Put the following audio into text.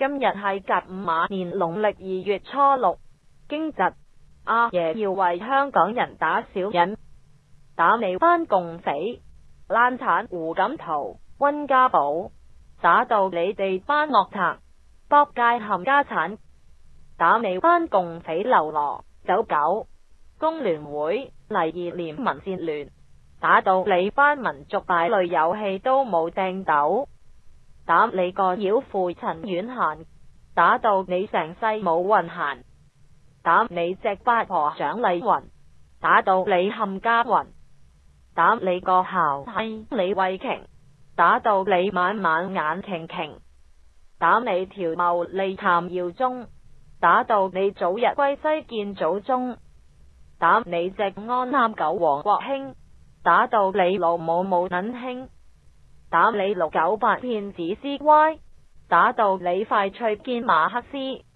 今日系甲午马年农历二月初六，惊疾阿爷要为香港人打小人，打你班共匪烂产胡锦涛、温家宝，打到你哋班恶贼博界冚家产，打你班共匪流落走狗工联会嚟二连民战联，打到你班民族大类游戏都冇掟斗。打你个妖父陈远贤，打到你成世冇运闲；打你只八婆蒋丽云，打到你冚家云；打你个孝妻李慧琼，打到你晚晚眼琼琼；打你条茂利谭耀宗，打到你早日归西见祖宗；打你只安三狗王国兴，打到你老母冇捻兴。打你六九八骗子 C Y，打到你快脆见马克思。